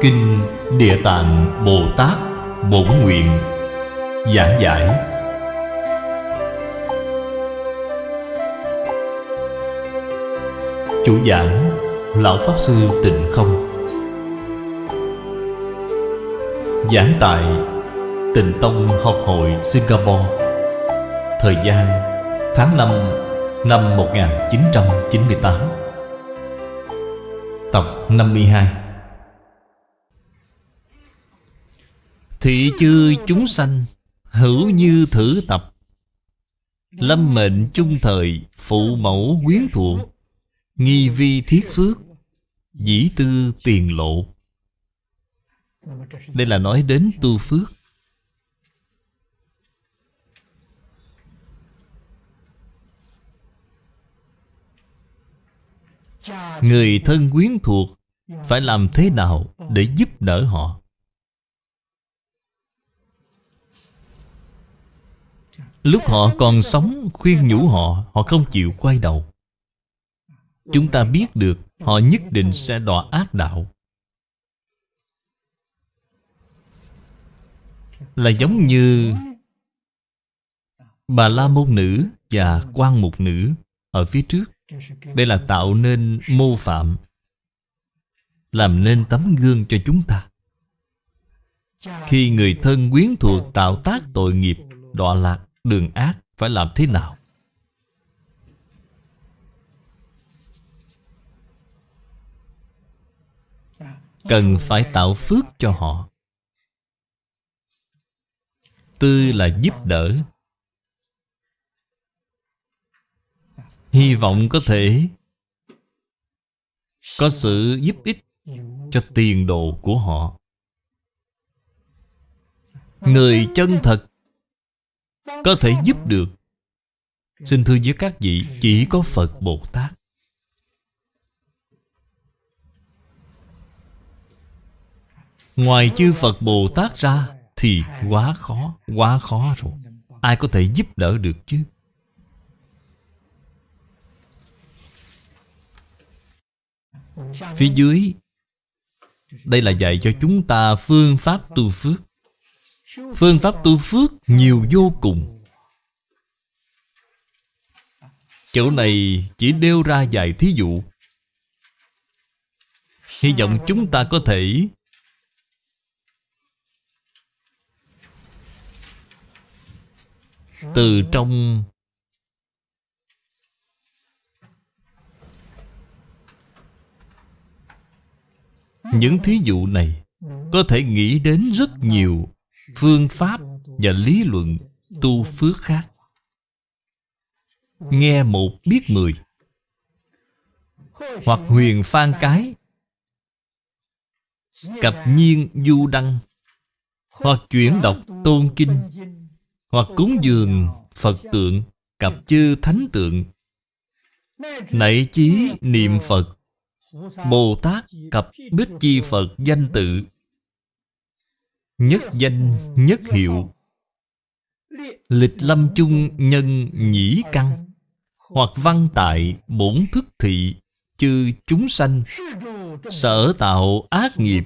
Kinh Địa Tạng Bồ Tát Bổn Nguyện Giảng giải. Chủ giảng, Lão Pháp Sư Tịnh Không. Giảng tại Tịnh Tông Học hội Singapore. Thời gian, tháng 5 năm 1998 Tập 52 Thị chư chúng sanh, Hữu như thử tập. Lâm mệnh chung thời, Phụ mẫu quyến thuộc. Nghi vi thiết phước, Dĩ tư tiền lộ. Đây là nói đến tu phước. Người thân quyến thuộc Phải làm thế nào để giúp đỡ họ? Lúc họ còn sống, Khuyên nhủ họ Họ không chịu quay đầu. Chúng ta biết được, Họ nhất định sẽ đọa ác đạo. Là giống như Bà La Môn Nữ và quan Mục Nữ Ở phía trước. Đây là tạo nên mô phạm, Làm nên tấm gương cho chúng ta. Khi người thân quyến thuộc tạo tác tội nghiệp, Đọa lạc đường ác Phải làm thế nào? Cần phải tạo phước cho họ. Tư là giúp đỡ. Hy vọng có thể Có sự giúp ích Cho tiền đồ của họ. Người chân thật có thể giúp được. Xin thưa với các vị, Chỉ có Phật Bồ Tát. Ngoài chư Phật Bồ Tát ra, Thì quá khó Quá khó rồi. Ai có thể giúp đỡ được chứ? Phía dưới, Đây là dạy cho chúng ta phương pháp tu phước. Phương pháp tu phước nhiều vô cùng. Chỗ này chỉ đeo ra vài thí dụ. Hy vọng chúng ta có thể Từ trong Những thí dụ này Có thể nghĩ đến rất nhiều. Phương pháp và lý luận tu phước khác. Nghe một biết mười. Hoặc huyền phan cái. Cập nhiên du đăng. Hoặc chuyển đọc tôn kinh. Hoặc cúng dường Phật tượng cặp chư thánh tượng. Nảy chí niệm Phật. Bồ Tát cặp Bích Chi Phật danh tự. Nhất danh, nhất hiệu. Lịch lâm chung nhân nhĩ căn. Hoặc văn tại bổn thức thị, Chư chúng sanh. Sở tạo ác nghiệp.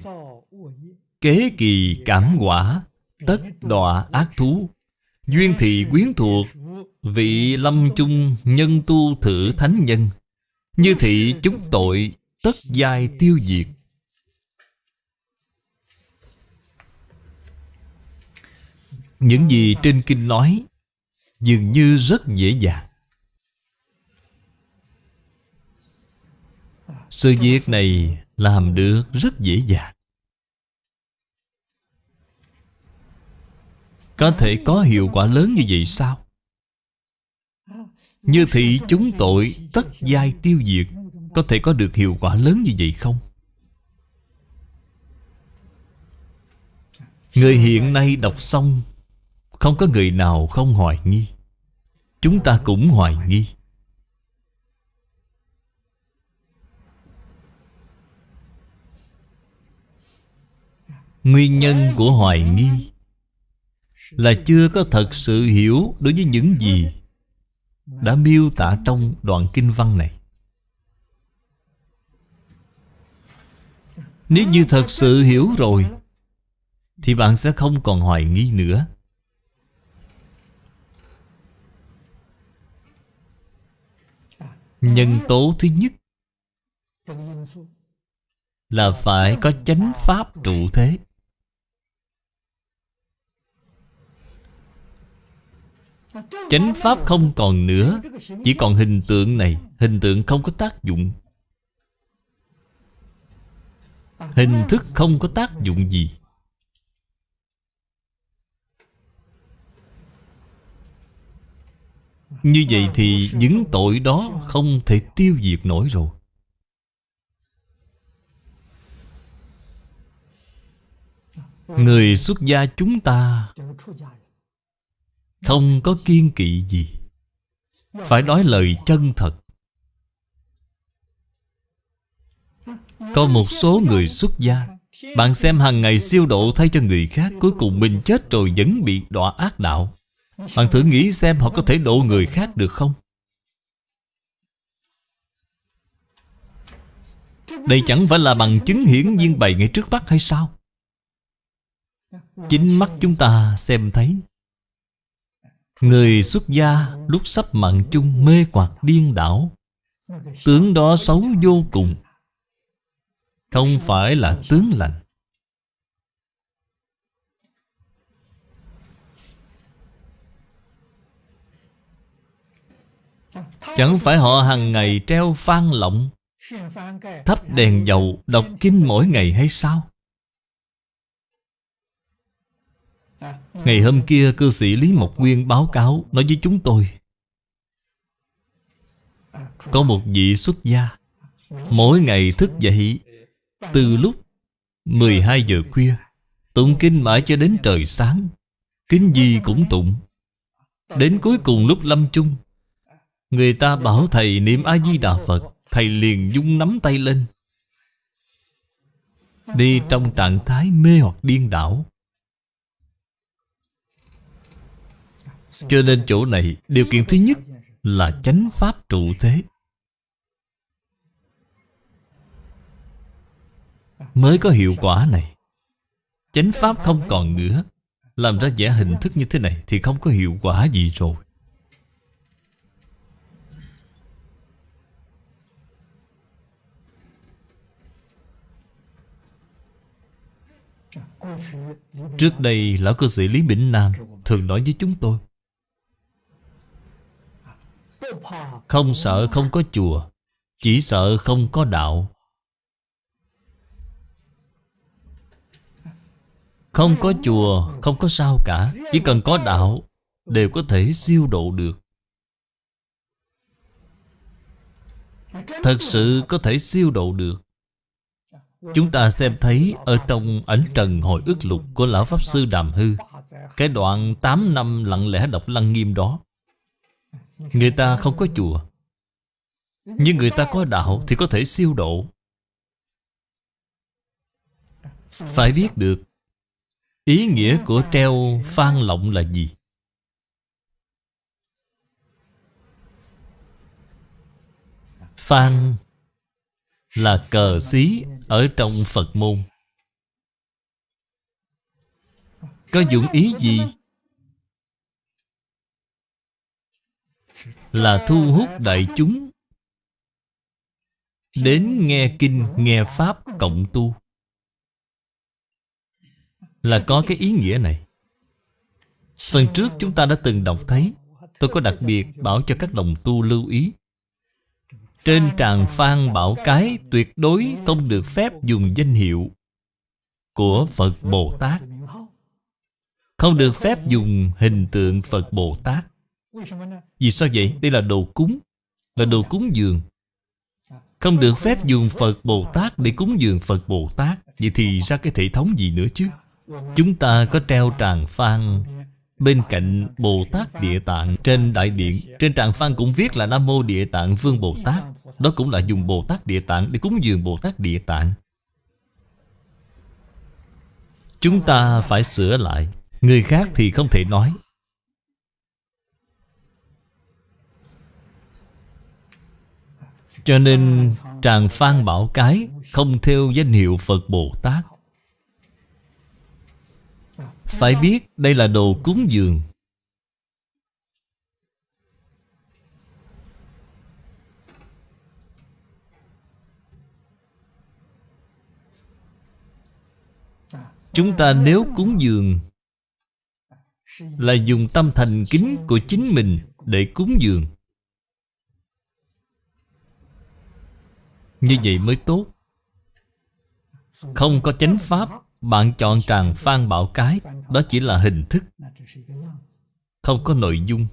Kế kỳ cảm quả. Tất đọa ác thú. Duyên thị quyến thuộc. Vị lâm chung nhân tu thử thánh nhân. Như thị chúng tội, tất giai tiêu diệt. Những gì trên kinh nói Dường như rất dễ dàng Sự việc này làm được rất dễ dàng Có thể có hiệu quả lớn như vậy sao? Như thị chúng tội tất giai tiêu diệt, có thể có được hiệu quả lớn như vậy không? Người hiện nay đọc xong không có người nào không hoài nghi. Chúng ta cũng hoài nghi. Nguyên nhân của hoài nghi Là chưa có thật sự hiểu đối với những gì Đã miêu tả trong đoạn kinh văn này. Nếu như thật sự hiểu rồi, Thì bạn sẽ không còn hoài nghi nữa. Nhân tố thứ nhất Là phải có chánh pháp trụ thế. Chánh pháp không còn nữa, Chỉ còn hình tượng này. Hình tượng không có tác dụng. Hình thức không có tác dụng gì. Như vậy thì những tội đó không thể tiêu diệt nổi rồi. Người xuất gia chúng ta Không có kiên kỵ gì. Phải nói lời chân thật. Có một số người xuất gia. Bạn xem hàng ngày siêu độ thay cho người khác, Cuối cùng mình chết rồi vẫn bị đọa ác đạo. Bạn thử nghĩ xem họ có thể độ người khác được không? Đây chẳng phải là bằng chứng hiển nhiên bày ngay trước mắt hay sao? Chính mắt chúng ta xem thấy. Người xuất gia lúc sắp mạng chung mê hoặc điên đảo. Tướng đó xấu vô cùng. Không phải là tướng lành. Chẳng phải họ hàng ngày treo phan lọng, Thắp đèn dầu đọc kinh mỗi ngày hay sao? Ngày hôm kia, cư sĩ Lý Mộc Nguyên báo cáo, Nói với chúng tôi, Có một vị xuất gia, Mỗi ngày thức dậy Từ lúc 12 giờ khuya, Tụng kinh mãi cho đến trời sáng, Kinh gì cũng tụng. Đến cuối cùng lúc lâm chung Người ta bảo thầy niệm A-di-đà Phật, Thầy liền dung nắm tay lên. Đi trong trạng thái mê hoặc điên đảo. Cho nên chỗ này, Điều kiện thứ nhất là chánh pháp trụ thế. Mới có hiệu quả này. Chánh pháp không còn nữa Làm ra vẻ hình thức như thế này Thì không có hiệu quả gì rồi. Trước đây, Lão cư sĩ Lý Bỉnh Nam Thường nói với chúng tôi, Không sợ không có chùa, Chỉ sợ không có đạo. Không có chùa, Không có sao cả, Chỉ cần có đạo, Đều có thể siêu độ được. Thật sự có thể siêu độ được. Chúng ta xem thấy Ở trong ảnh trần hồi ức lục Của Lão Pháp Sư Đàm Hư, Cái đoạn 8 năm lặng lẽ đọc lăng nghiêm đó Người ta không có chùa, Nhưng người ta có đạo Thì có thể siêu độ Phải biết được, Ý nghĩa của treo phan lộng là gì? Phan là cờ xí ở trong Phật môn. Có dụng ý gì? Là thu hút đại chúng Đến nghe kinh, nghe Pháp cộng tu Là có cái ý nghĩa này Phần trước chúng ta đã từng đọc thấy Tôi có đặc biệt bảo cho các đồng tu lưu ý trên tràng phan bảo cái Tuyệt đối không được phép dùng danh hiệu Của Phật Bồ Tát. Không được phép dùng hình tượng Phật Bồ Tát. Vì sao vậy? Đây là đồ cúng, Là đồ cúng dường. Không được phép dùng Phật Bồ Tát Để cúng dường Phật Bồ Tát. Vậy thì ra cái thể thống gì nữa chứ? Chúng ta có treo tràng phan Bên cạnh Bồ Tát Địa Tạng, Trên đại điện, Trên tràng phan cũng viết là Nam Mô Địa Tạng Vương Bồ Tát Đó cũng là dùng Bồ Tát Địa Tạng Để cúng dường Bồ Tát Địa Tạng. Chúng ta phải sửa lại, Người khác thì không thể nói. Cho nên, tràng phan bảo cái Không theo danh hiệu Phật Bồ Tát phải biết đây là đồ cúng dường. Chúng ta nếu cúng dường Là dùng tâm thành kính của chính mình Để cúng dường. Như vậy mới tốt. Không có chánh pháp. Bạn chọn tràng phan bảo cái, Đó chỉ là hình thức. Không có nội dung.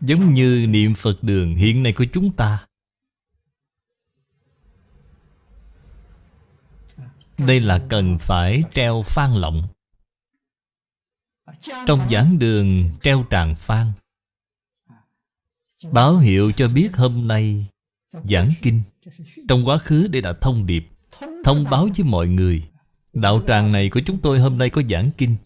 Giống như niệm Phật đường hiện nay của chúng ta. Đây là cần phải treo phan lọng Trong giảng đường treo tràng phan. Báo hiệu cho biết hôm nay Giảng kinh. Trong quá khứ đây là thông điệp, Thông báo với mọi người. Đạo tràng này của chúng tôi hôm nay có giảng kinh.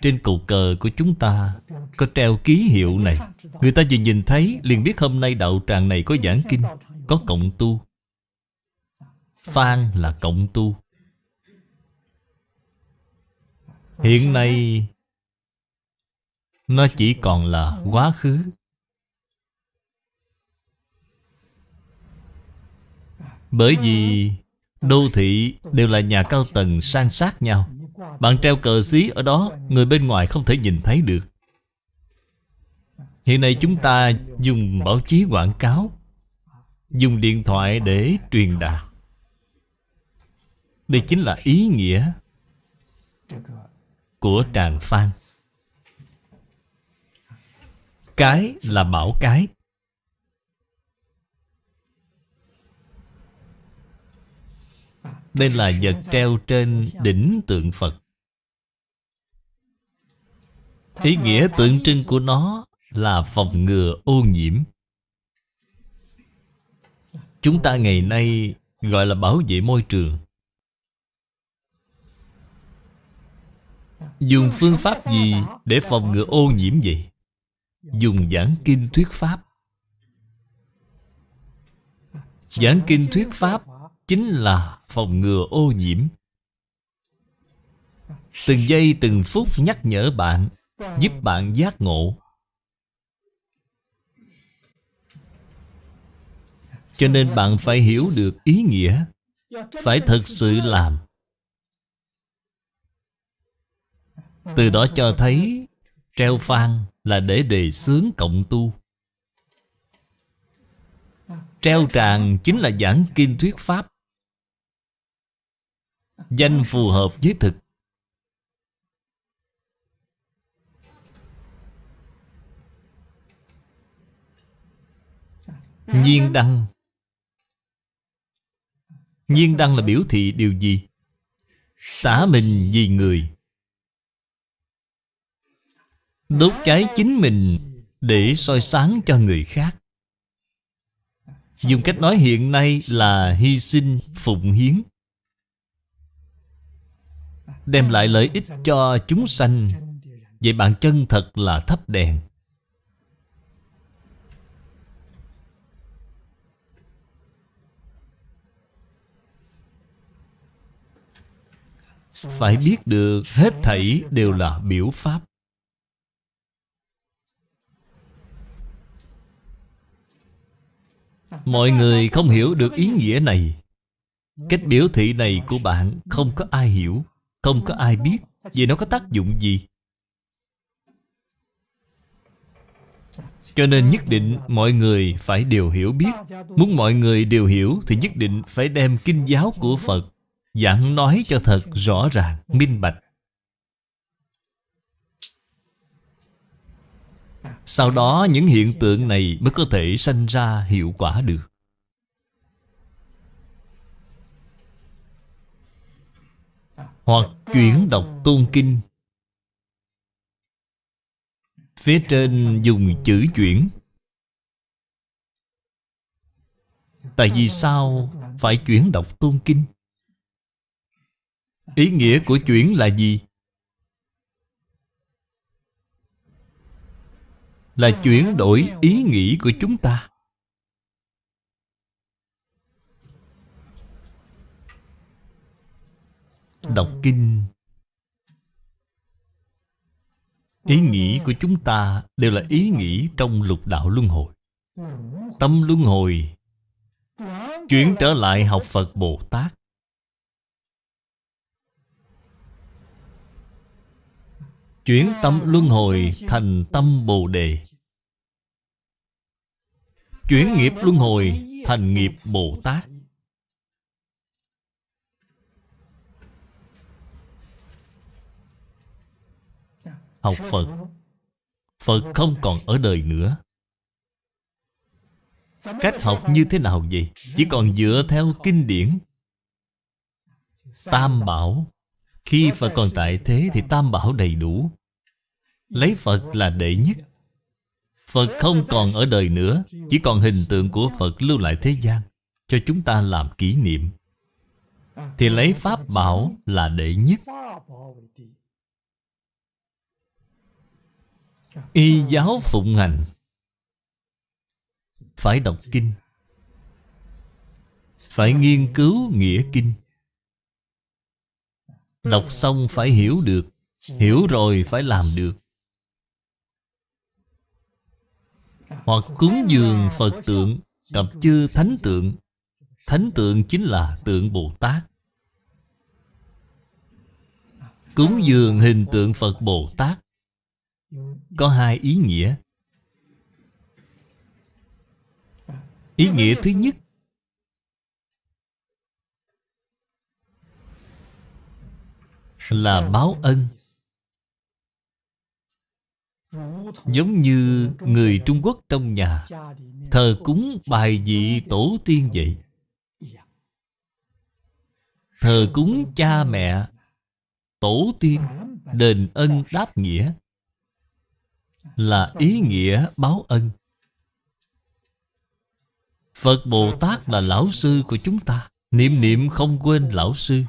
Trên cầu cờ của chúng ta Có treo ký hiệu này. Người ta vừa nhìn thấy, liền biết hôm nay đạo tràng này có giảng kinh, Có cộng tu. Phan là cộng tu. Hiện nay, Nó chỉ còn là quá khứ. Bởi vì đô thị đều là nhà cao tầng san sát nhau. Bạn treo cờ xí ở đó, Người bên ngoài không thể nhìn thấy được. Hiện nay chúng ta dùng báo chí quảng cáo, Dùng điện thoại để truyền đạt. Đây chính là ý nghĩa Của tràng phan. Cái là bảo cái. Đây là vật treo trên đỉnh tượng Phật. Ý nghĩa tượng trưng của nó là phòng ngừa ô nhiễm. Chúng ta ngày nay gọi là bảo vệ môi trường. Dùng phương pháp gì để phòng ngừa ô nhiễm vậy? Dùng giảng kinh thuyết pháp. Giảng kinh thuyết pháp chính là phòng ngừa ô nhiễm. Từng giây, từng phút nhắc nhở bạn, giúp bạn giác ngộ. Cho nên bạn phải hiểu được ý nghĩa, phải thật sự làm. Từ đó cho thấy, treo phan là để đề xướng cộng tu. Treo tràng chính là giảng kinh thuyết pháp. Danh phù hợp với thực. Nhiên đăng. Nhiên đăng là biểu thị điều gì? Xả mình vì người. Đốt cháy chính mình Để soi sáng cho người khác. Dùng cách nói hiện nay là hy sinh, phụng hiến. Đem lại lợi ích cho chúng sanh. Vậy bạn chân thật là thắp đèn. Phải biết được hết thảy đều là biểu pháp. Mọi người không hiểu được ý nghĩa này. Cách biểu thị này của bạn không có ai hiểu không có ai biết vì nó có tác dụng gì. Cho nên nhất định mọi người phải đều hiểu biết. Muốn mọi người đều hiểu Thì nhất định phải đem kinh giáo của Phật Giảng nói cho thật rõ ràng, minh bạch. Sau đó những hiện tượng này mới có thể sanh ra hiệu quả được. Hoặc chuyển đọc tôn kinh Phía trên dùng chữ chuyển Tại vì sao phải chuyển đọc tôn kinh? Ý nghĩa của chuyển là gì? Là chuyển đổi ý nghĩ của chúng ta Đọc kinh. Ý nghĩ của chúng ta đều là ý nghĩ trong lục đạo luân hồi. Tâm luân hồi Chuyển trở lại học Phật Bồ Tát. Chuyển tâm luân hồi thành tâm Bồ Đề. Chuyển nghiệp luân hồi thành nghiệp Bồ Tát. Học Phật. Phật không còn ở đời nữa. Cách học như thế nào vậy? Chỉ còn dựa theo kinh điển. Tam Bảo. Khi Phật còn tại thế thì Tam Bảo đầy đủ. Lấy Phật là đệ nhất. Phật không còn ở đời nữa. Chỉ còn hình tượng của Phật lưu lại thế gian Cho chúng ta làm kỷ niệm. Thì lấy Pháp Bảo là đệ nhất Y giáo phụng hành. Phải đọc kinh. Phải nghiên cứu nghĩa kinh. Đọc xong phải hiểu được. Hiểu rồi phải làm được. Hoặc cúng dường Phật tượng Cặp chư thánh tượng. Thánh tượng chính là tượng Bồ Tát. Cúng dường hình tượng Phật Bồ Tát Có hai ý nghĩa. Ý nghĩa thứ nhất Là báo ân. Giống như người Trung Quốc trong nhà Thờ cúng bài vị tổ tiên vậy. Thờ cúng cha mẹ Tổ tiên Đền ân đáp nghĩa Là ý nghĩa báo ân. Phật Bồ Tát là lão sư của chúng ta. Niệm niệm không quên lão sư.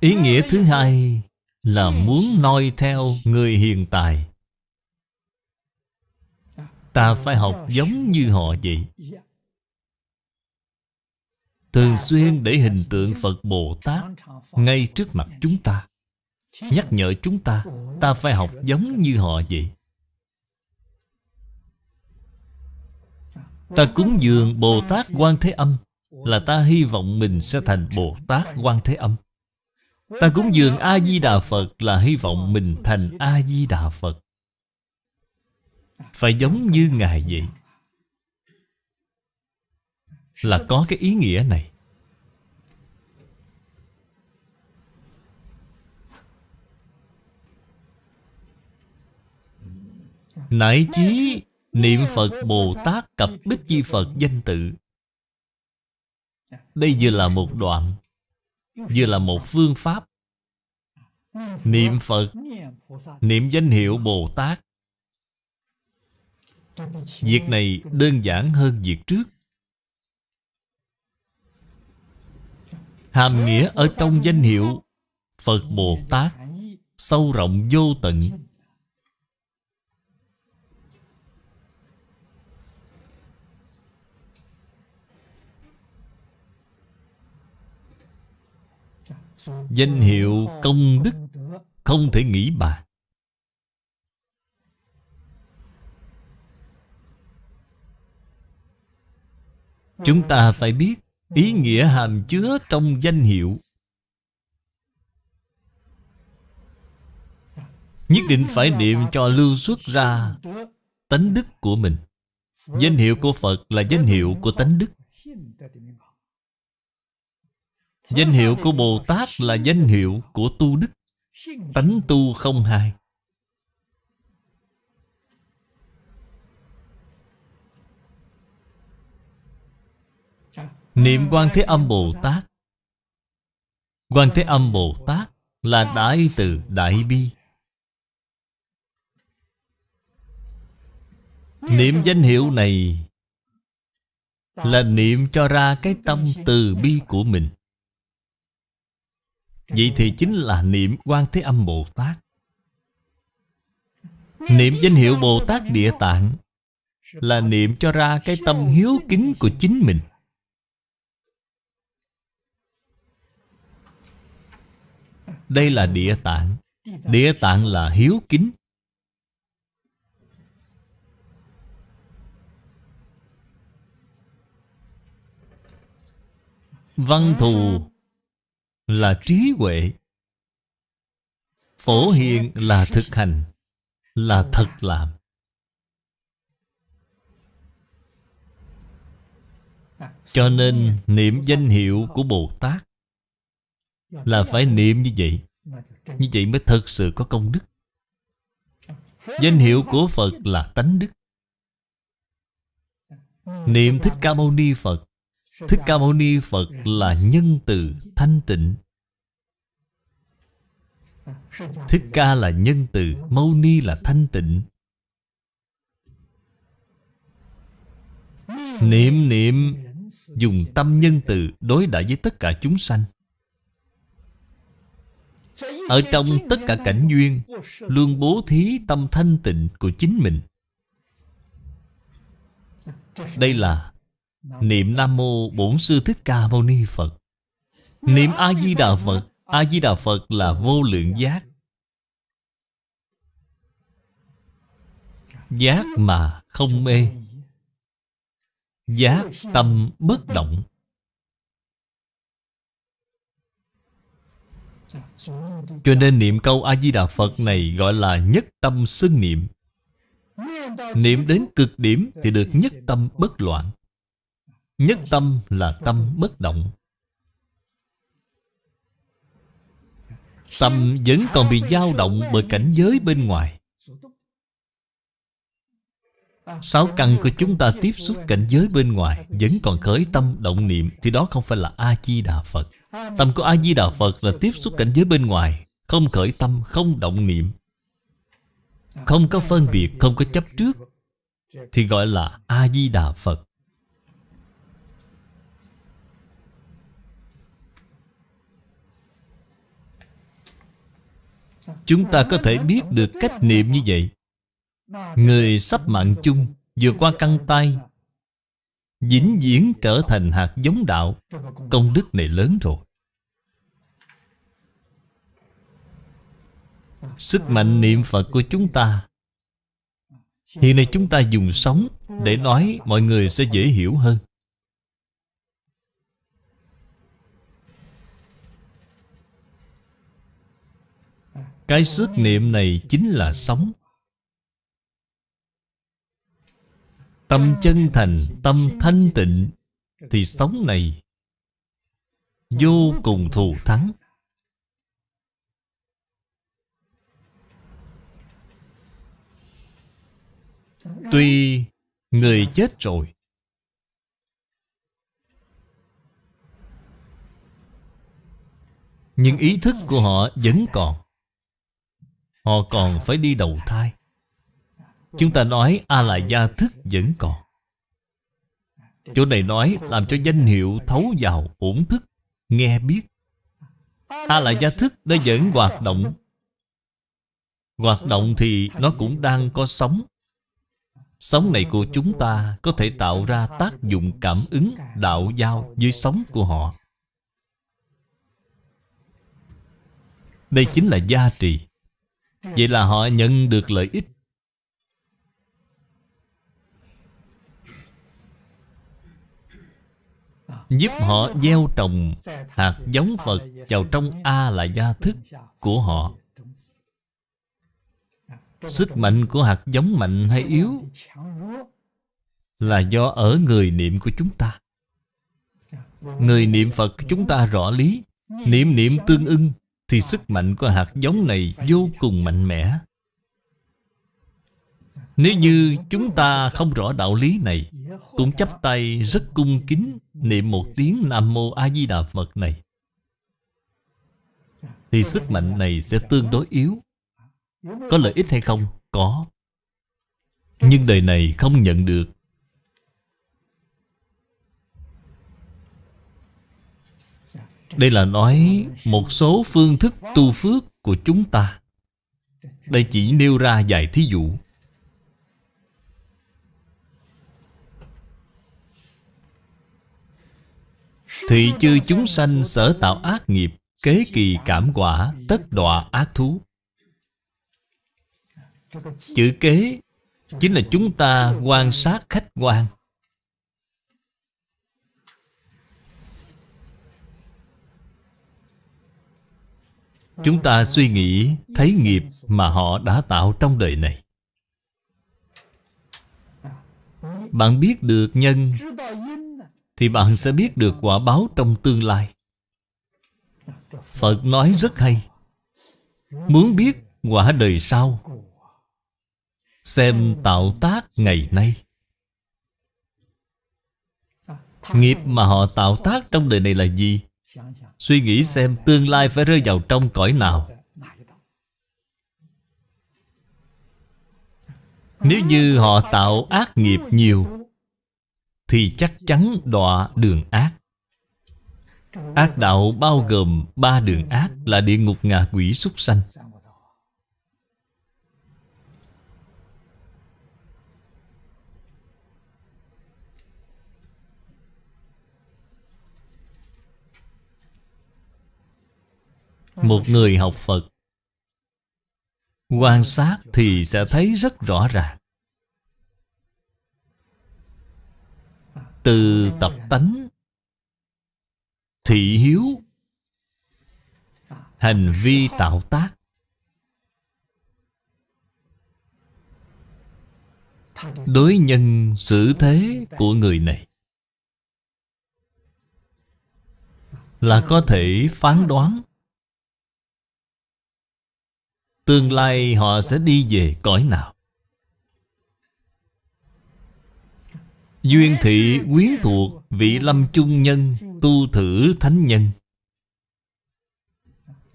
Ý nghĩa thứ hai là muốn noi theo người hiện tại. Ta phải học giống như họ vậy. Thường xuyên để hình tượng phật bồ tát ngay trước mặt chúng ta nhắc nhở chúng ta ta phải học giống như họ vậy. Ta cúng dường bồ tát quan thế âm là ta hy vọng mình sẽ thành bồ tát quan thế âm. Ta cúng dường A-di-đà Phật là hy vọng mình thành A-di-đà Phật. Phải giống như Ngài vậy. Là có cái ý nghĩa này. Nại chí niệm Phật Bồ Tát cập Bích Chi Phật danh tự. Đây vừa là một đoạn, Vừa là một phương pháp. Niệm Phật, Niệm danh hiệu Bồ Tát. Việc này đơn giản hơn việc trước. Hàm nghĩa ở trong danh hiệu Phật Bồ Tát Sâu rộng vô tận. Danh hiệu công đức Không thể nghĩ bàn Chúng ta phải biết Ý nghĩa hàm chứa trong danh hiệu. Nhất định phải niệm cho lưu xuất ra Tánh đức của mình. Danh hiệu của Phật là danh hiệu của tánh đức. Danh hiệu của Bồ Tát là danh hiệu của tu đức. Tánh tu không hai. Niệm quan Thế Âm Bồ Tát Quan Thế Âm Bồ Tát là Đại Từ Đại Bi. Niệm danh hiệu này Là niệm cho ra cái tâm từ bi của mình. Vậy thì chính là niệm quan Thế Âm Bồ Tát. Niệm danh hiệu Bồ Tát Địa Tạng Là niệm cho ra cái tâm hiếu kính của chính mình. Đây là địa tạng. Địa tạng là hiếu kính. Văn thù là trí huệ. Phổ hiền là thực hành, Là thật làm. Cho nên niệm danh hiệu của Bồ Tát Là phải niệm như vậy. Như vậy mới thật sự có công đức. Danh hiệu của Phật là tánh đức. Niệm Thích Ca Mâu Ni Phật Thích Ca Mâu Ni Phật là nhân từ thanh tịnh. Thích Ca là nhân từ Mâu Ni là thanh tịnh. Niệm niệm Dùng tâm nhân từ đối đãi với tất cả chúng sanh. Ở trong tất cả cảnh duyên Luôn bố thí tâm thanh tịnh của chính mình. Đây là Niệm Nam Mô Bổn Sư Thích Ca Mâu Ni Phật. Niệm A-di-đà Phật. A-di-đà Phật là vô lượng giác. Giác mà không mê. Giác tâm bất động. Cho nên niệm câu A-di-đà Phật này gọi là nhất tâm xưng niệm. Niệm đến cực điểm thì được nhất tâm bất loạn. Nhất tâm là tâm bất động. Tâm vẫn còn bị dao động bởi cảnh giới bên ngoài. Sáu căn của chúng ta tiếp xúc cảnh giới bên ngoài Vẫn còn khởi tâm động niệm Thì đó không phải là A-di-đà Phật. Tâm của A-di-đà Phật là tiếp xúc cảnh giới bên ngoài Không khởi tâm, không động niệm. Không có phân biệt, không có chấp trước Thì gọi là A-di-đà Phật. Chúng ta có thể biết được cách niệm như vậy. Người sắp mạng chung Vượt qua căng tay, Vĩnh viễn trở thành hạt giống đạo. Công đức này lớn rồi. Sức mạnh niệm Phật của chúng ta. Hiện nay chúng ta dùng sống Để nói, mọi người sẽ dễ hiểu hơn. Cái sức niệm này chính là sống. Tâm chân thành, tâm thanh tịnh Thì sống này Vô cùng thù thắng. Tuy người chết rồi Nhưng ý thức của họ vẫn còn. Họ còn phải đi đầu thai. Chúng ta nói A-la-gia thức vẫn còn. Chỗ này nói làm cho danh hiệu thấu vào ổn thức, Nghe biết. A-la-gia thức nó vẫn hoạt động. Hoạt động thì nó cũng đang có sống Sống này của chúng ta có thể tạo ra tác dụng cảm ứng đạo giao với sống của họ. Đây chính là gia trì. Vậy là họ nhận được lợi ích. Giúp họ gieo trồng hạt giống Phật vào trong A là gia thức của họ. Sức mạnh của hạt giống mạnh hay yếu Là do ở người niệm của chúng ta. Người niệm Phật chúng ta rõ lý, Niệm niệm tương ưng thì sức mạnh của hạt giống này vô cùng mạnh mẽ. Nếu như chúng ta không rõ đạo lý này, Cũng chấp tay rất cung kính Niệm một tiếng Nam Mô A Di Đà Phật này, Thì sức mạnh này sẽ tương đối yếu. Có lợi ích hay không? Có. Nhưng đời này không nhận được. Đây là nói một số phương thức tu phước của chúng ta. Đây chỉ nêu ra vài thí dụ. Thị chư chúng sanh sở tạo ác nghiệp, Kế kỳ cảm quả, Tất đọa ác thú. Chữ kế Chính là chúng ta quan sát khách quan. Chúng ta suy nghĩ, Thấy nghiệp mà họ đã tạo trong đời này. Bạn biết được nhân, Thì bạn sẽ biết được quả báo trong tương lai. Phật nói rất hay. Muốn biết quả đời sau, Xem tạo tác ngày nay. Nghiệp mà họ tạo tác trong đời này là gì? Suy nghĩ xem tương lai phải rơi vào trong cõi nào. Nếu như họ tạo ác nghiệp nhiều Thì chắc chắn đọa đường ác. Ác đạo bao gồm ba đường ác là địa ngục ngạ quỷ súc sanh Một người học Phật. Quan sát thì sẽ thấy rất rõ ràng. Từ tập tánh Thị hiếu Hành vi tạo tác. Đối nhân xử thế của người này Là có thể phán đoán Tương lai họ sẽ đi về cõi nào? Duyên thị quyến thuộc vị lâm chung nhân, Tu thử thánh nhân.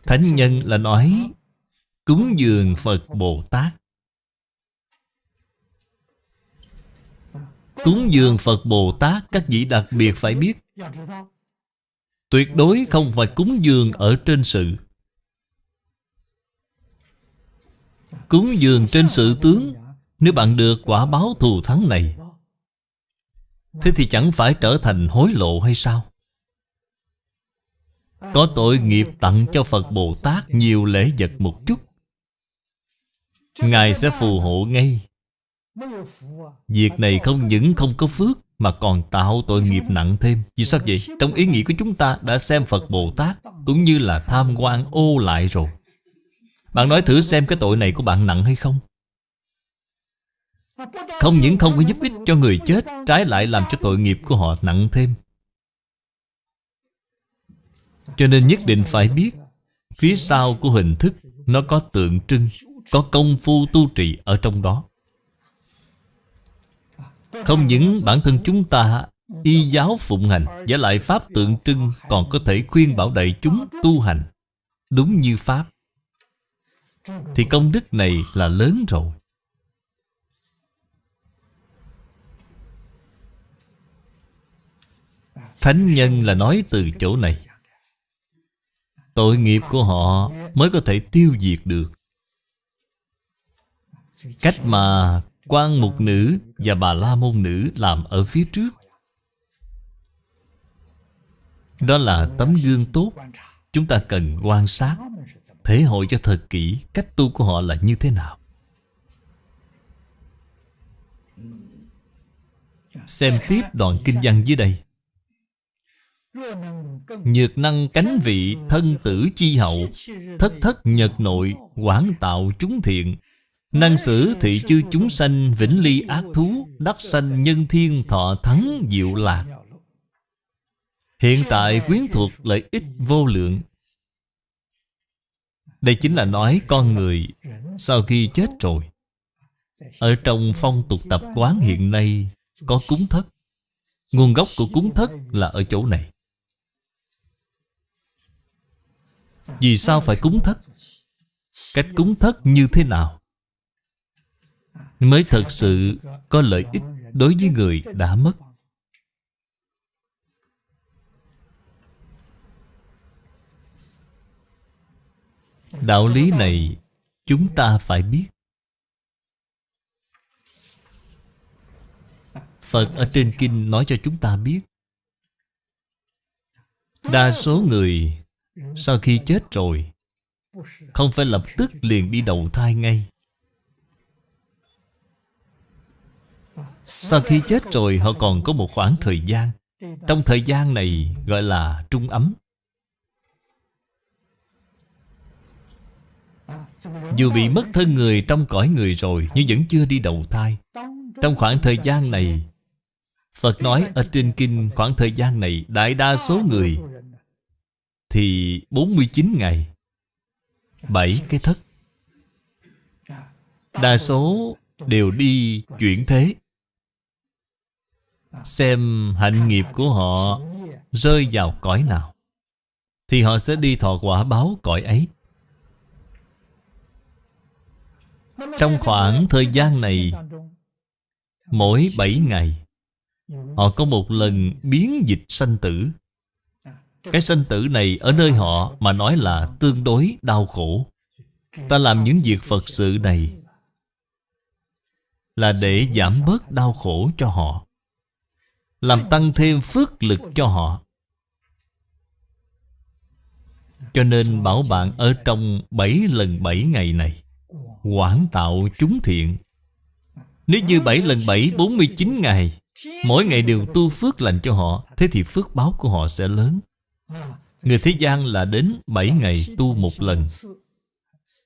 Thánh nhân là nói, Cúng dường Phật Bồ Tát. Cúng dường Phật Bồ Tát, Các vị đặc biệt phải biết, Tuyệt đối không phải cúng dường ở trên sự. Cúng dường trên sự tướng, Nếu bạn được quả báo thù thắng này, Thế thì chẳng phải trở thành hối lộ hay sao? Có tội nghiệp tặng cho Phật Bồ Tát nhiều lễ vật một chút Ngài sẽ phù hộ ngay Việc này không những không có phước, Mà còn tạo tội nghiệp nặng thêm Vì sao vậy? Trong ý nghĩ của chúng ta đã xem Phật Bồ Tát Cũng như là tham quan ô lại rồi bạn nói thử xem cái tội này của bạn nặng hay không. Không những không có giúp ích cho người chết, Trái lại làm cho tội nghiệp của họ nặng thêm. Cho nên nhất định phải biết, Phía sau của hình thức, Nó có tượng trưng, Có công phu tu trì ở trong đó. Không những bản thân chúng ta, Y giáo phụng hành Giả lại Pháp tượng trưng Còn có thể khuyên bảo đại chúng tu hành, Đúng như Pháp thì công đức này là lớn rồi. Thánh nhân là nói từ chỗ này. Tội nghiệp của họ mới có thể tiêu diệt được. Cách mà quan mục nữ và bà la môn nữ làm ở phía trước. Đó là tấm gương tốt Chúng ta cần quan sát. Thể hội cho thật kỹ cách tu của họ là như thế nào? Xem tiếp đoạn kinh văn dưới đây. Nhược năng cánh vị, thân tử chi hậu, Thất thất nhật nội, quảng tạo chúng thiện. Năng sử thị chư chúng sanh, vĩnh ly ác thú, Đắc sanh nhân thiên thọ thắng diệu lạc. Hiện tại quyến thuộc lợi ích vô lượng đây chính là nói con người Sau khi chết rồi Ở trong phong tục tập quán hiện nay Có cúng thất Nguồn gốc của cúng thất là ở chỗ này Vì sao phải cúng thất? Cách cúng thất như thế nào? Mới thật sự có lợi ích đối với người đã mất Đạo lý này Chúng ta phải biết. Phật ở trên kinh nói cho chúng ta biết, Đa số người Sau khi chết rồi Không phải lập tức liền đi đầu thai ngay. Sau khi chết rồi, họ còn có một khoảng thời gian. Trong thời gian này gọi là trung ấm. Dù bị mất thân người trong cõi người rồi, Nhưng vẫn chưa đi đầu thai. Trong khoảng thời gian này, Phật nói ở trên kinh, khoảng thời gian này, Đại đa số người Thì 49 ngày 7 cái thất. Đa số đều đi chuyển thế. Xem hạnh nghiệp của họ Rơi vào cõi nào, Thì họ sẽ đi thọ quả báo cõi ấy. Trong khoảng thời gian này, Mỗi 7 ngày, Họ có một lần biến dịch sanh tử. Cái sanh tử này ở nơi họ mà nói là tương đối đau khổ. Ta làm những việc Phật sự này Là để giảm bớt đau khổ cho họ, Làm tăng thêm phước lực cho họ. Cho nên bảo bạn ở trong 7 lần 7 ngày này Quảng tạo chúng thiện. Nếu như 7 lần 7 49 ngày, Mỗi ngày đều tu phước lành cho họ, Thế thì phước báo của họ sẽ lớn. Người thế gian là đến 7 ngày tu một lần.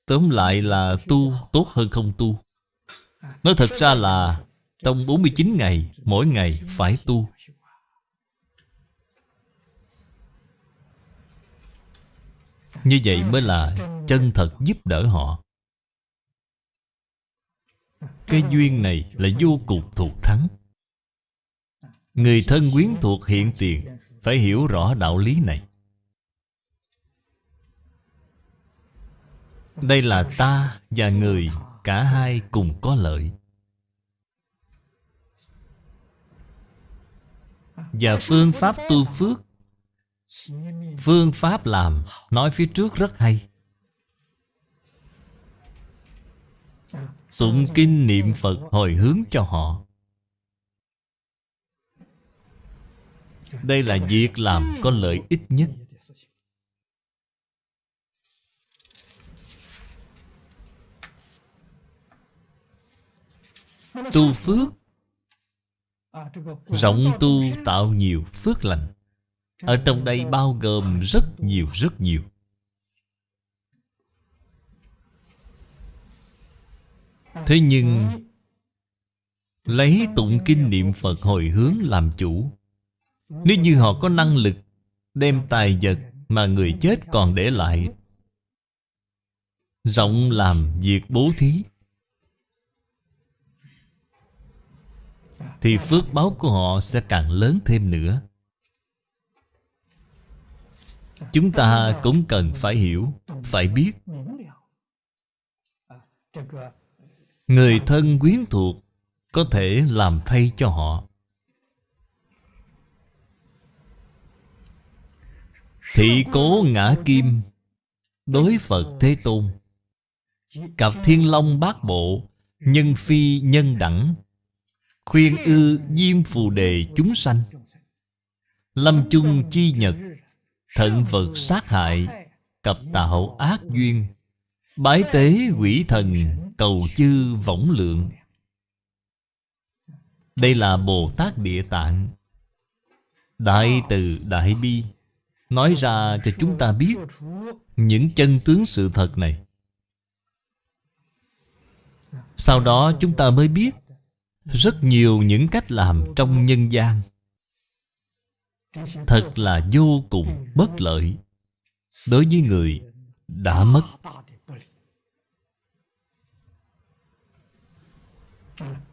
Tóm lại là tu tốt hơn không tu. Nói thật ra là Trong 49 ngày, Mỗi ngày phải tu. Như vậy mới là chân thật giúp đỡ họ. Cái duyên này là vô cùng thuộc thắng. Người thân quyến thuộc hiện tiền Phải hiểu rõ đạo lý này. Đây là ta và người Cả hai cùng có lợi. Và phương pháp tu phước, Phương pháp làm Nói phía trước rất hay. Tụng kinh niệm Phật hồi hướng cho họ. Đây là việc làm có lợi ích nhất. Tu phước. Rộng tu tạo nhiều phước lành. Ở trong đây bao gồm rất nhiều rất nhiều. Thế nhưng, Lấy tụng kinh niệm Phật hồi hướng làm chủ. Nếu như họ có năng lực Đem tài vật mà người chết còn để lại, Rộng làm việc bố thí, Thì phước báo của họ sẽ càng lớn thêm nữa. Chúng ta cũng cần phải hiểu, Phải biết. Người thân quyến thuộc Có thể làm thay cho họ. Thị cố ngã kim, Đối Phật Thế Tôn. Cặp thiên long bát bộ, Nhân phi nhân đẳng, Khuyên ư diêm phù đề chúng sanh. Lâm chung chi nhật, Thận vật sát hại Cập tạo ác duyên. Bái tế quỷ thần Cầu chư võng lượng. Đây là Bồ Tát Địa Tạng. Đại từ Đại Bi Nói ra cho chúng ta biết Những chân tướng sự thật này. Sau đó chúng ta mới biết Rất nhiều những cách làm trong nhân gian. Thật là vô cùng bất lợi Đối với người đã mất.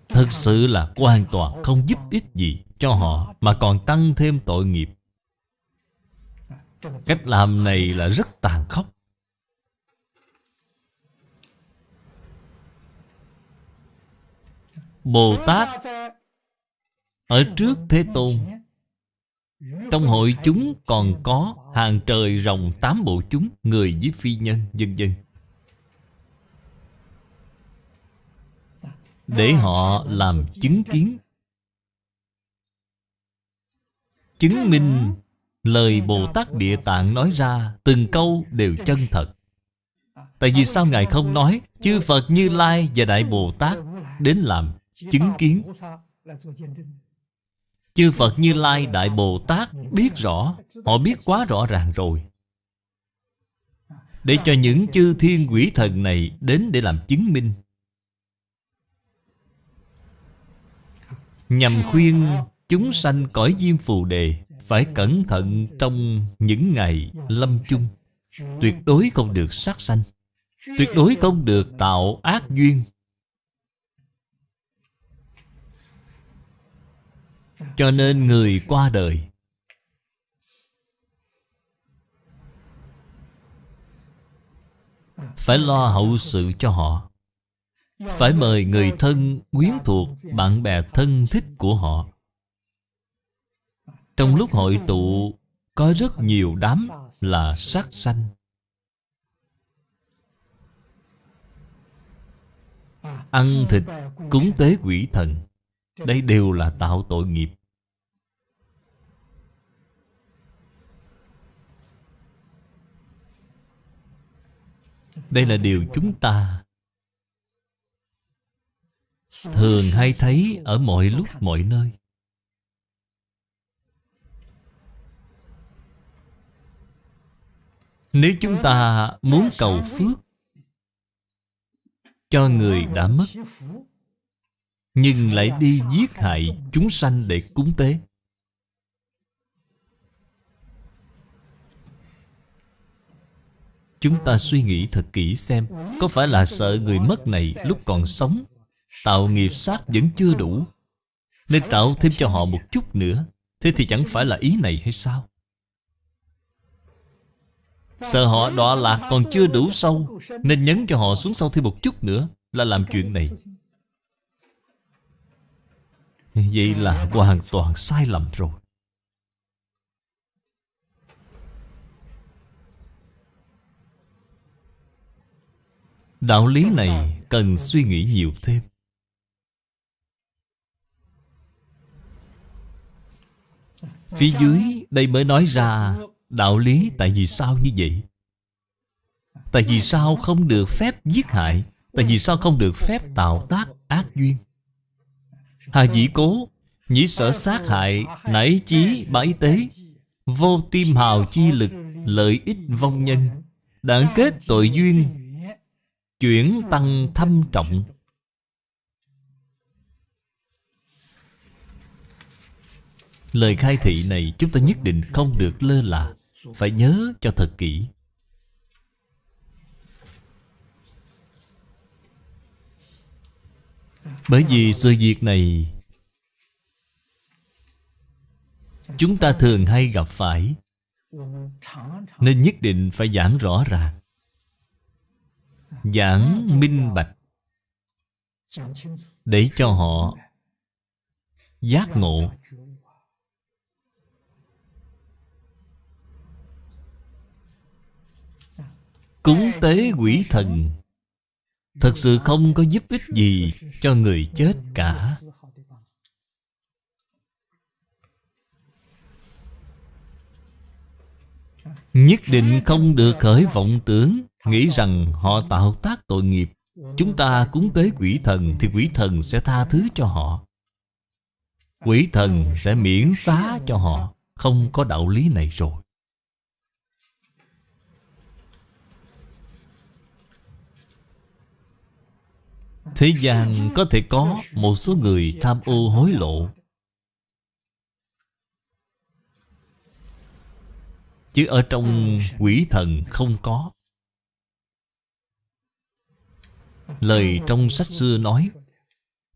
Thật sự là hoàn toàn không giúp ích gì cho họ Mà còn tăng thêm tội nghiệp. Cách làm này là rất tàn khốc. Bồ Tát Ở trước Thế Tôn. Trong hội chúng còn có Hàng trời rồng tám bộ chúng Người với phi nhân, dân dân. Để họ làm chứng kiến. Chứng minh Lời Bồ Tát Địa Tạng nói ra Từng câu đều chân thật. Tại vì sao Ngài không nói Chư Phật Như Lai và Đại Bồ Tát Đến làm chứng kiến? Chư Phật Như Lai Đại Bồ Tát biết rõ Họ biết quá rõ ràng rồi. Để cho những chư thiên quỷ thần này Đến để làm chứng minh Nhằm khuyên chúng sanh cõi diêm phù đề Phải cẩn thận trong những ngày lâm chung. Tuyệt đối không được sát sanh. Tuyệt đối không được tạo ác duyên. Cho nên người qua đời, Phải lo hậu sự cho họ. Phải mời người thân, quyến thuộc, bạn bè thân thích của họ. Trong lúc hội tụ Có rất nhiều đám là sát sanh. Ăn thịt cúng tế quỷ thần Đây đều là tạo tội nghiệp. Đây là điều chúng ta Thường hay thấy ở mọi lúc, mọi nơi. Nếu chúng ta muốn cầu phước Cho người đã mất, Nhưng lại đi giết hại chúng sanh để cúng tế. Chúng ta suy nghĩ thật kỹ xem Có phải là sợ người mất này lúc còn sống Tạo nghiệp sát vẫn chưa đủ. Nên tạo thêm cho họ một chút nữa. Thế thì chẳng phải là ý này hay sao? Sợ họ đọa lạc còn chưa đủ sâu, Nên nhấn cho họ xuống sâu thêm một chút nữa Là làm chuyện này. Vậy là hoàn toàn sai lầm rồi. Đạo lý này cần suy nghĩ nhiều thêm. Phía dưới đây mới nói ra Đạo lý tại vì sao như vậy. Tại vì sao không được phép giết hại, Tại vì sao không được phép tạo tác ác duyên? Hà dĩ cố, Nhĩ sở sát hại Nảy chí bãi tế, Vô tim hào chi lực, Lợi ích vong nhân Đảng kết tội duyên, Chuyển tăng thâm trọng. Lời khai thị này chúng ta nhất định không được lơ là. Phải nhớ cho thật kỹ. Bởi vì sự việc này Chúng ta thường hay gặp phải, Nên nhất định phải giảng rõ ràng. Giảng minh bạch, Để cho họ Giác ngộ. Cúng tế quỷ thần. Thật sự không có giúp ích gì Cho người chết cả. Nhất định không được khởi vọng tưởng Nghĩ rằng họ tạo tác tội nghiệp. Chúng ta cúng tế quỷ thần Thì quỷ thần sẽ tha thứ cho họ. Quỷ thần sẽ miễn xá cho họ. Không có đạo lý này rồi. Thế gian có thể có một số người tham ô hối lộ. Chứ ở trong quỷ thần không có. Lời trong sách xưa nói,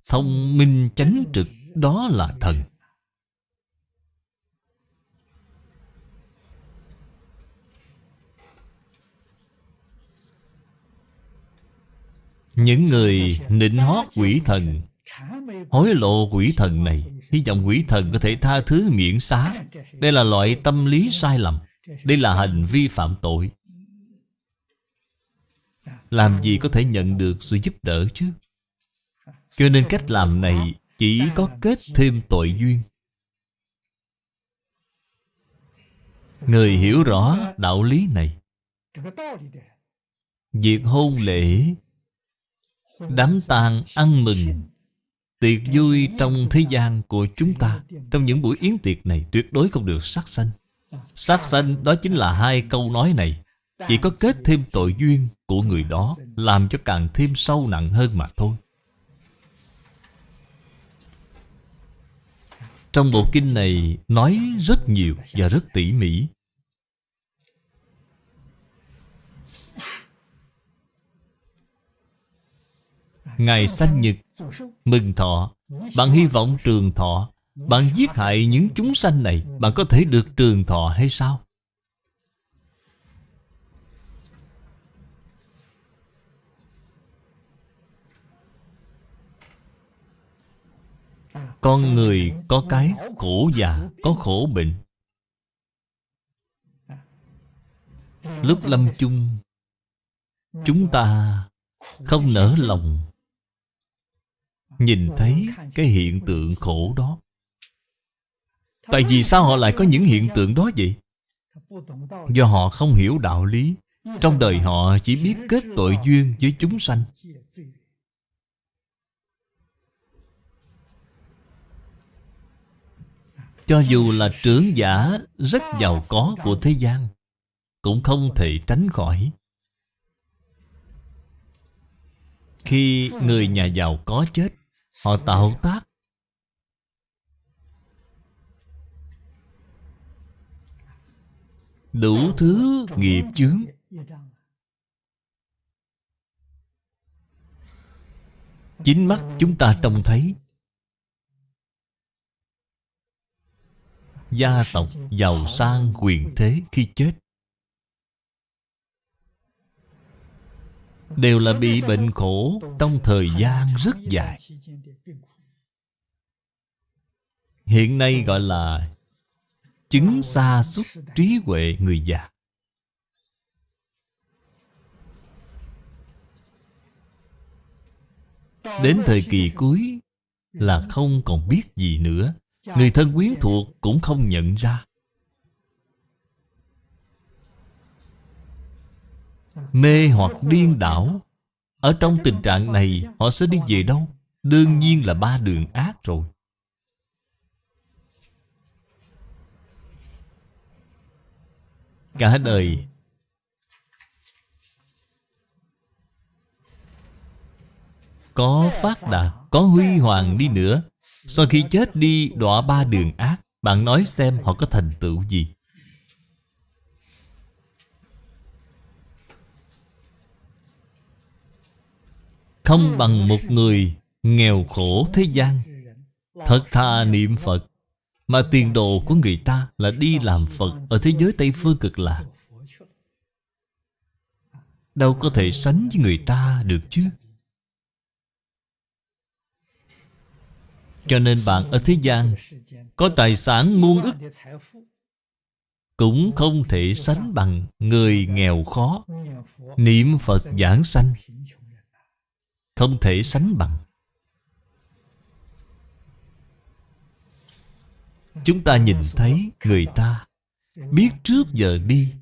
Thông minh chánh trực Đó là thần. Những người nịnh hót quỷ thần. Hối lộ quỷ thần này, Hy vọng quỷ thần có thể tha thứ miễn xá. Đây là loại tâm lý sai lầm. Đây là hành vi phạm tội. Làm gì có thể nhận được sự giúp đỡ chứ? Cho nên cách làm này chỉ có kết thêm tội duyên. Người hiểu rõ đạo lý này. Việc hôn lễ Đám tang ăn mừng. Tiệc vui trong thế gian của chúng ta, Trong những buổi yến tiệc này Tuyệt đối không được sát sanh. Sát sanh đó chính là hai câu nói này. Chỉ có kết thêm tội duyên của người đó Làm cho càng thêm sâu nặng hơn mà thôi. Trong bộ kinh này nói rất nhiều và rất tỉ mỉ. Ngày sanh nhật, Mừng thọ. Bạn hy vọng trường thọ. Bạn giết hại những chúng sanh này, Bạn có thể được trường thọ hay sao? Con người có cái khổ già, Có khổ bệnh. Lúc lâm chung, Chúng ta không nỡ lòng. Nhìn thấy cái hiện tượng khổ đó. Tại vì sao họ lại có những hiện tượng đó vậy? Do họ không hiểu đạo lý. Trong đời họ chỉ biết kết tội duyên với chúng sanh. Cho dù là trưởng giả rất giàu có của thế gian, Cũng không thể tránh khỏi. Khi người nhà giàu có chết Họ tạo tác. Đủ thứ nghiệp chướng. Chính mắt chúng ta trông thấy. Gia tộc giàu sang quyền thế khi chết Đều là bị bệnh khổ Trong thời gian rất dài. Hiện nay gọi là Chứng xa xúc trí huệ người già. Đến thời kỳ cuối Là không còn biết gì nữa. Người thân quyến thuộc cũng không nhận ra. Mê hoặc điên đảo. Ở trong tình trạng này, Họ sẽ đi về đâu? Đương nhiên là ba đường ác rồi. Cả đời. Có phát đạt, Có huy hoàng đi nữa. Sau khi chết đi, đọa ba đường ác. Bạn nói xem họ có thành tựu gì. Không bằng một người nghèo khổ thế gian. Thật thà niệm Phật, Mà tiền đồ của người ta là đi làm Phật Ở thế giới Tây Phương cực lạc. Đâu có thể sánh với người ta được chứ? Cho nên bạn ở thế gian Có tài sản muôn ức, Cũng không thể sánh bằng Người nghèo khó. Niệm Phật giảng sanh không thể sánh bằng. Chúng ta nhìn thấy người ta Biết trước giờ đi.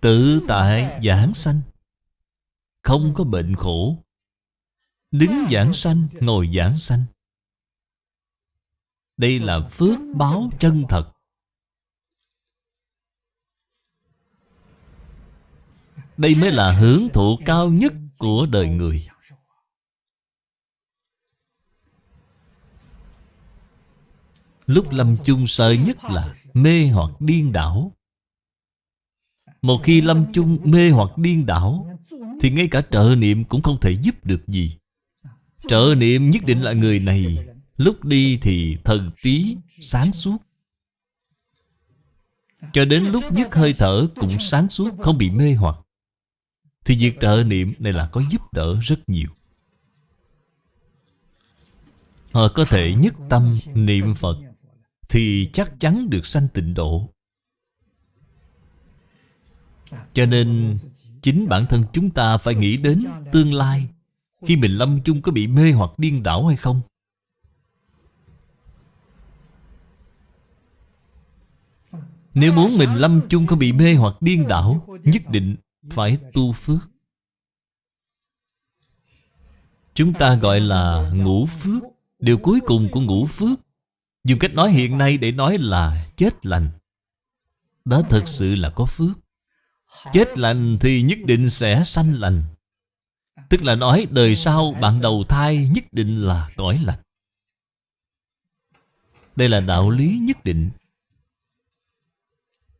Tự tại giảng sanh, Không có bệnh khổ. Đứng giảng sanh, Ngồi giảng sanh. Đây là phước báo chân thật. Đây mới là hưởng thụ cao nhất của đời người. Lúc lâm chung sợ nhất là mê hoặc điên đảo. Một khi lâm chung mê hoặc điên đảo, Thì ngay cả trợ niệm cũng không thể giúp được gì. Trợ niệm nhất định là người này. Lúc đi thì thần trí sáng suốt. Cho đến lúc dứt hơi thở cũng sáng suốt, Không bị mê hoặc thì việc trợ niệm này là có giúp đỡ rất nhiều. Họ có thể nhất tâm niệm Phật Thì chắc chắn được sanh tịnh độ. Cho nên Chính bản thân chúng ta phải nghĩ đến tương lai. Khi mình lâm chung có bị mê hoặc điên đảo hay không? Nếu muốn mình lâm chung không bị mê hoặc điên đảo, Nhất định phải tu phước. Chúng ta gọi là ngũ phước. Điều cuối cùng của ngũ phước, Dùng cách nói hiện nay để nói là chết lành. Đó thật sự là có phước. Chết lành thì nhất định sẽ sanh lành. Tức là nói đời sau bạn đầu thai nhất định là cõi lành. Đây là đạo lý nhất định.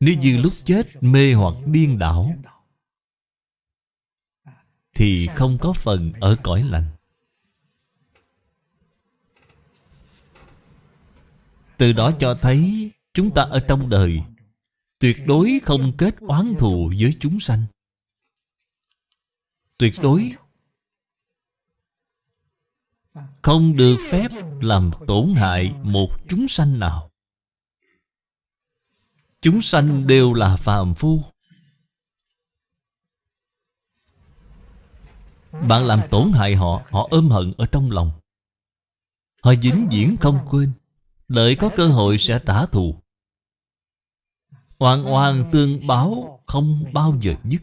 Nếu như lúc chết mê hoặc điên đảo thì không có phần ở cõi lành. Từ đó cho thấy Chúng ta ở trong đời, Tuyệt đối không kết oán thù với chúng sanh. Tuyệt đối Không được phép làm tổn hại một chúng sanh nào. Chúng sanh đều là phàm phu. Bạn làm tổn hại họ Họ ôm hận ở trong lòng. Họ vĩnh viễn không quên. Đợi có cơ hội sẽ trả thù. Oan oan tương báo không bao giờ dứt.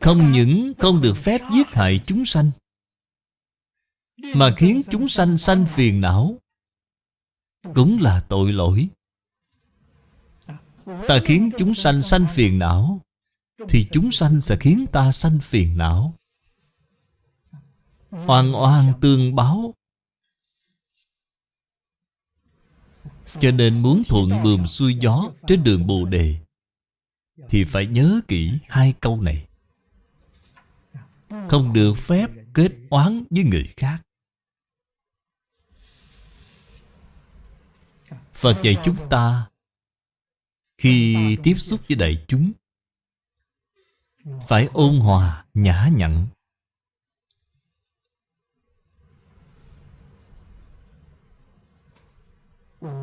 Không những không được phép giết hại chúng sanh, Mà khiến chúng sanh sanh phiền não, Cũng là tội lỗi. Ta khiến chúng sanh sanh phiền não, Thì chúng sanh sẽ khiến ta sanh phiền não. Oan oan tương báo. Cho nên muốn thuận bườm xuôi gió Trên đường Bồ Đề, Thì phải nhớ kỹ hai câu này. Không được phép kết oán với người khác. Phật dạy chúng ta khi tiếp xúc với đại chúng Phải ôn hòa, nhã nhặn.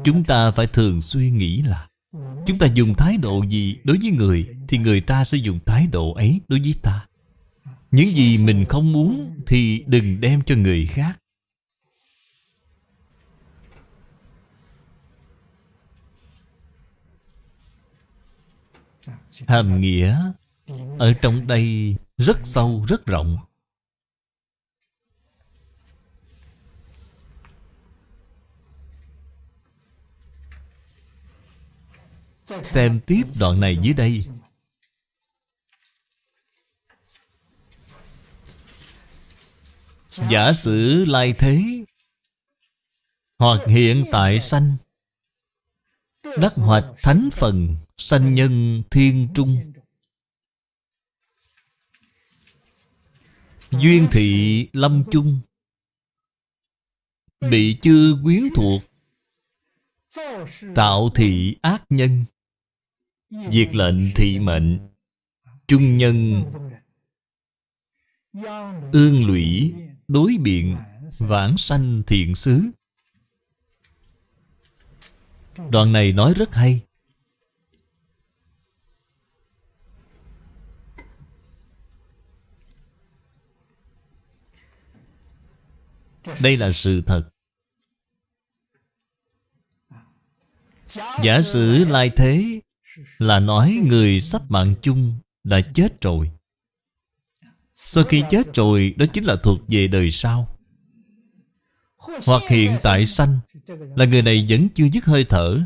Chúng ta phải thường xuyên nghĩ là Chúng ta dùng thái độ gì đối với người Thì người ta sẽ dùng thái độ ấy đối với ta. Những gì mình không muốn Thì đừng đem cho người khác Hàm nghĩa Ở trong đây rất sâu, rất rộng. Xem tiếp đoạn này dưới đây. Giả sử lai thế Hoặc hiện tại sanh Đắc hoạch thánh phần. Sanh nhân thiên trung. Duyên thị lâm chung. Bị chư quyến thuộc. Tạo thị ác nhân. Diệt lệnh thị mệnh. Trung nhân. Ương lũy Đối biện Vãng sanh thiện xứ Đoạn này nói rất hay Đây là sự thật. Giả sử lai thế là nói người sắp mạng chung đã chết rồi. Sau khi chết rồi, đó chính là thuộc về đời sau. Hoặc hiện tại sanh, Là người này vẫn chưa dứt hơi thở.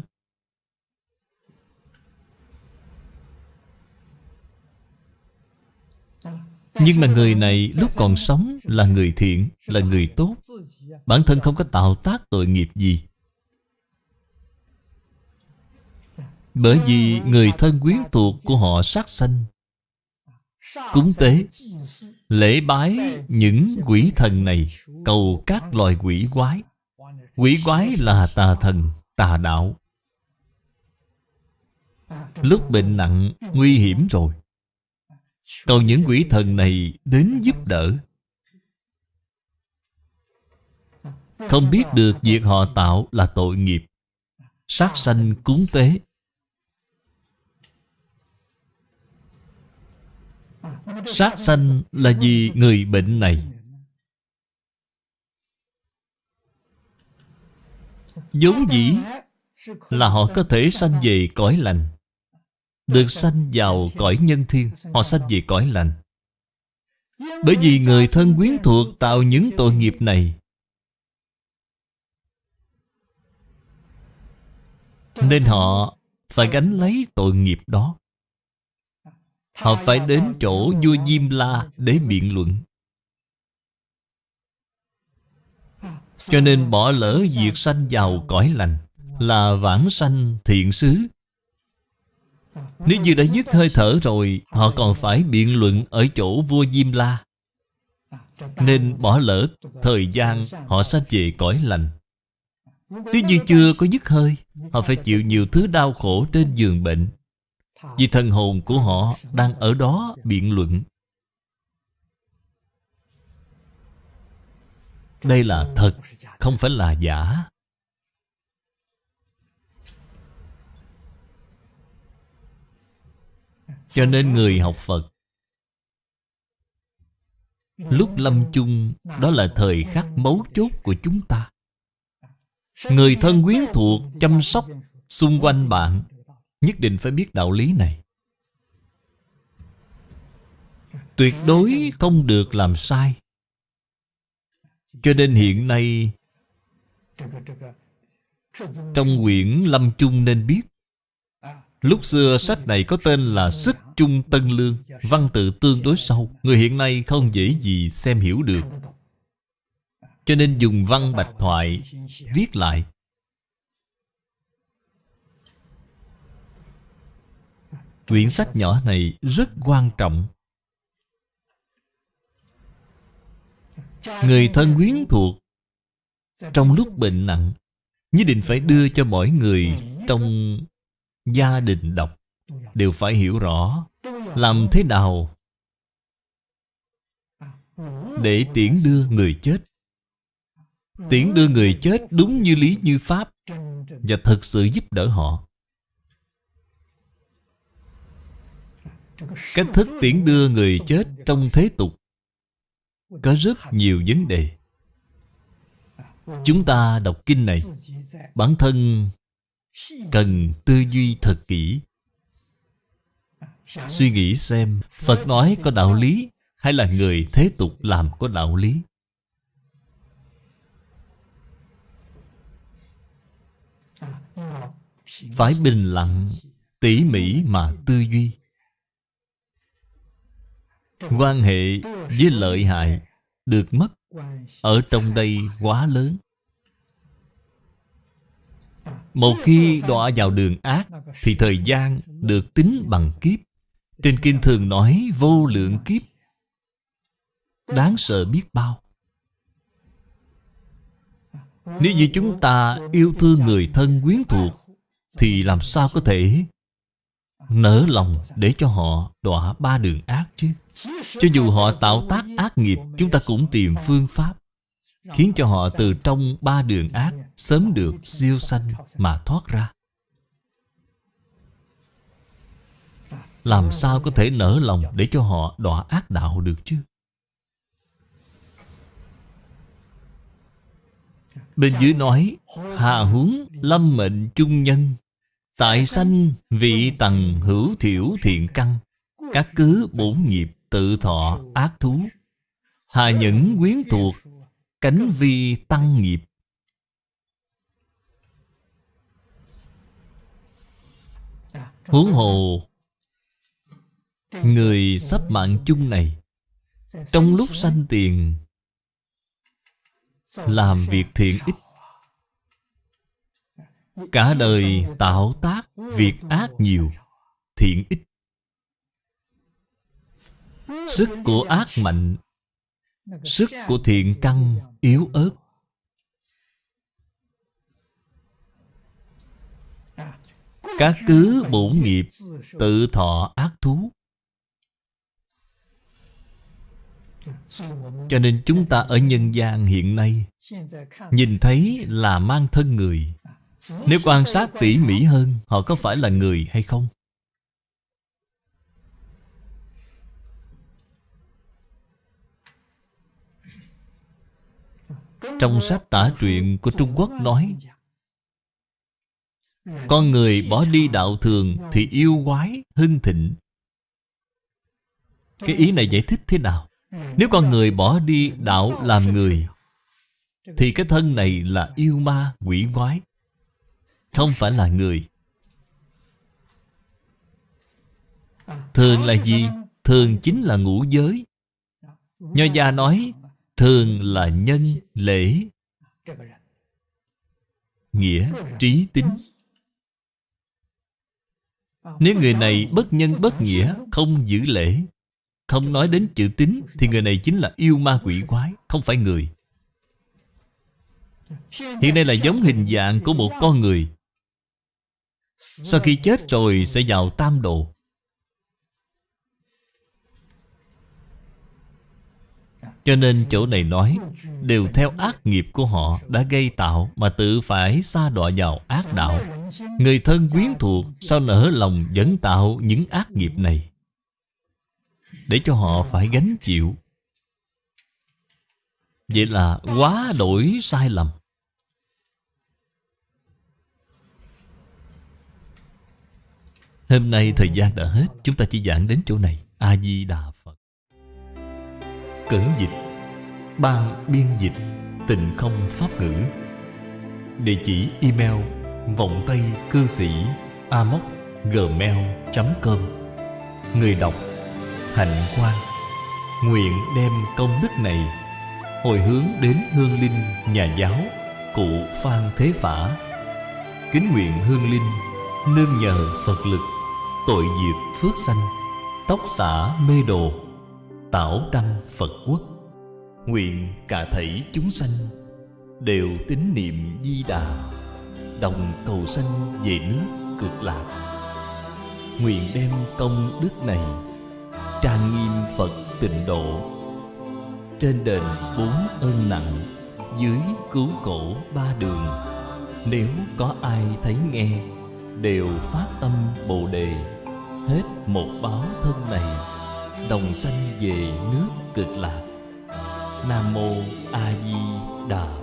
Nhưng mà người này lúc còn sống là người thiện, là người tốt. Bản thân không có tạo tác tội nghiệp gì. Bởi vì người thân quyến thuộc của họ sát sanh. Cúng tế Lễ bái những quỷ thần này Cầu các loài quỷ quái. Quỷ quái là tà thần, tà đạo. Lúc bệnh nặng, nguy hiểm rồi. Cầu những quỷ thần này đến giúp đỡ. Không biết được việc họ tạo là tội nghiệp. Sát sanh cúng tế. Sát sanh là vì người bệnh này. Vốn dĩ là họ có thể sanh về cõi lành được sanh vào cõi nhân thiên, họ sanh về cõi lành. Bởi vì người thân quyến thuộc tạo những tội nghiệp này. Nên họ phải gánh lấy tội nghiệp đó. Họ phải đến chỗ vua Diêm La để biện luận. Cho nên bỏ lỡ việc sanh vào cõi lành Là vãng sanh thiện xứ. Nếu như đã dứt hơi thở rồi Họ còn phải biện luận ở chỗ vua Diêm La. Nên bỏ lỡ thời gian họ sanh về cõi lành. Nếu như chưa có dứt hơi Họ phải chịu nhiều thứ đau khổ trên giường bệnh. Vì thần hồn của họ đang ở đó biện luận. Đây là thật, không phải là giả. Cho nên người học Phật Lúc lâm chung, Đó là thời khắc mấu chốt của chúng ta. Người thân quyến thuộc chăm sóc xung quanh bạn Nhất định phải biết đạo lý này. Tuyệt đối không được làm sai. Cho nên hiện nay, Trong quyển Lâm Chung nên biết Lúc xưa sách này có tên là Sức Chung Tân Lương, Văn tự tương đối sâu, Người hiện nay không dễ gì xem hiểu được. Cho nên dùng văn bạch thoại Viết lại. Quyển sách nhỏ này rất quan trọng. Người thân quyến thuộc, Trong lúc bệnh nặng, Nhất định phải đưa cho mỗi người Trong gia đình đọc Đều phải hiểu rõ Làm thế nào Để tiễn đưa người chết. Tiễn đưa người chết đúng như lý như pháp Và thật sự giúp đỡ họ. Cách thức tiễn đưa người chết trong thế tục Có rất nhiều vấn đề. Chúng ta đọc kinh này, Bản thân cần tư duy thật kỹ. Suy nghĩ xem, Phật nói có đạo lý Hay là người thế tục làm có đạo lý? Phải bình lặng, Tỉ mỉ mà tư duy. Quan hệ với lợi hại Được mất Ở trong đây quá lớn. Một khi đọa vào đường ác, Thì thời gian được tính bằng kiếp. Trên kinh thường nói vô lượng kiếp. Đáng sợ biết bao. Nếu như chúng ta yêu thương người thân quyến thuộc, thì làm sao có thể nở lòng để cho họ đọa ba đường ác chứ? Cho dù họ tạo tác ác nghiệp, Chúng ta cũng tìm phương pháp. Khiến cho họ từ trong ba đường ác Sớm được siêu sanh mà thoát ra. Làm sao có thể nở lòng để cho họ đọa ác đạo được chứ? Bên dưới nói Hà huống lâm mệnh trung nhân Tại sanh vị tầng hữu thiểu thiện căn Các cứ bổn nghiệp tự thọ ác thú Hà những quyến thuộc Cánh vi tăng nghiệp. Huống hồ Người sắp mạng chung này Trong lúc sanh tiền Làm việc thiện ích Cả đời tạo tác việc ác nhiều Thiện ít. Sức của ác mạnh Sức của thiện căn yếu ớt. Các cứ bổn nghiệp Tự thọ ác thú. Cho nên chúng ta ở nhân gian hiện nay Nhìn thấy là mang thân người. Nếu quan sát tỉ mỉ hơn Họ có phải là người hay không? Trong sách tả truyện của Trung Quốc nói, Con người bỏ đi đạo thường Thì yêu quái, hưng thịnh Cái ý này giải thích thế nào? Nếu con người bỏ đi đạo làm người, Thì cái thân này là yêu ma, quỷ quái, Không phải là người Thường là gì? Thường chính là ngũ giới Nho gia nói Thường là nhân, lễ. Nghĩa, trí tính. Nếu người này bất nhân bất nghĩa Không giữ lễ Không nói đến chữ tính Thì người này chính là yêu ma quỷ quái Không phải người. Hiện nay là giống hình dạng của một con người. Sau khi chết rồi sẽ vào tam độ. Cho nên chỗ này nói, Đều theo ác nghiệp của họ đã gây tạo Mà tự phải xa đọa vào ác đạo. Người thân quyến thuộc Sao nở lòng vẫn tạo những ác nghiệp này? Để cho họ phải gánh chịu. Vậy là quá đổi sai lầm. Hôm nay thời gian đã hết, Chúng ta chỉ giảng đến chỗ này. A-di-đà Phật. Cẩn dịch. Ban biên dịch Tịnh không pháp ngữ. Địa chỉ email Vọng Tây cư sĩ Amoc gmail.com Người đọc, Hạnh Quang. Nguyện đem công đức này Hồi hướng đến hương linh nhà giáo, Cụ Phan Thế Phả. Kính nguyện hương linh Nương nhờ Phật lực Tội diệt phước sanh, Tóc xả mê đồ Tảo đăng Phật quốc. Nguyện cả thảy chúng sanh Đều tín niệm di đà, Đồng cầu sanh về nước cực lạc. Nguyện đem công đức này Trang nghiêm Phật tịnh độ. Trên đền bốn ơn nặng, Dưới cứu khổ ba đường, Nếu có ai thấy nghe, Đều phát tâm Bồ Đề. Hết một báo thân này. Đồng sanh về nước cực lạc. Nam Mô A Di Đà